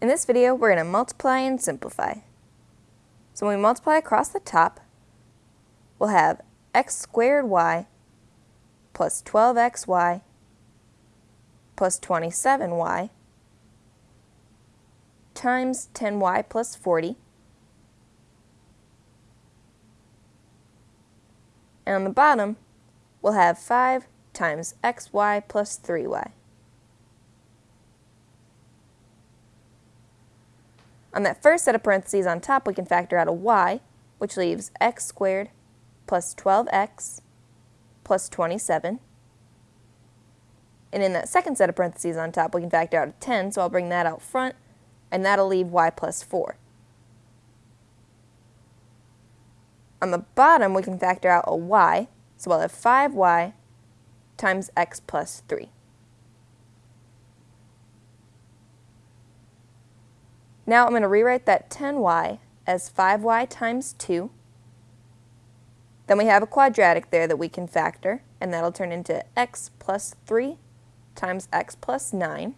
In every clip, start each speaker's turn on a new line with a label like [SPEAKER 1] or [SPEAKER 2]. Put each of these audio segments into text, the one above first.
[SPEAKER 1] In this video, we're going to multiply and simplify. So when we multiply across the top, we'll have x squared y plus 12xy plus 27y times 10y plus 40. And on the bottom, we'll have 5 times xy plus 3y. On that first set of parentheses on top, we can factor out a y, which leaves x squared plus 12x plus 27. And in that second set of parentheses on top, we can factor out a 10, so I'll bring that out front, and that'll leave y plus 4. On the bottom, we can factor out a y, so I'll have 5y times x plus 3. Now I'm going to rewrite that 10y as 5y times 2. Then we have a quadratic there that we can factor, and that'll turn into x plus 3 times x plus 9.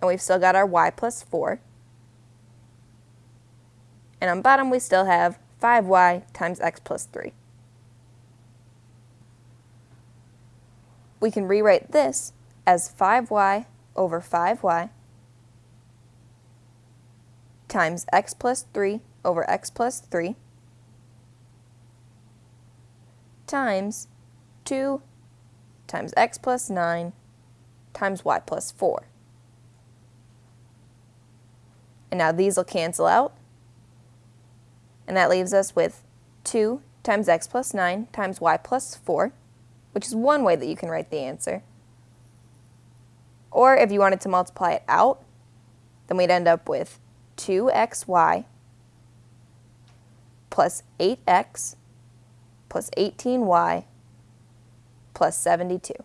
[SPEAKER 1] And we've still got our y plus 4. And on bottom we still have 5y times x plus 3. We can rewrite this as 5y over 5y times x plus 3 over x plus 3 times 2 times x plus 9 times y plus 4. And now these will cancel out. And that leaves us with 2 times x plus 9 times y plus 4, which is one way that you can write the answer. Or if you wanted to multiply it out, then we'd end up with 2xy plus 8x plus 18y plus 72.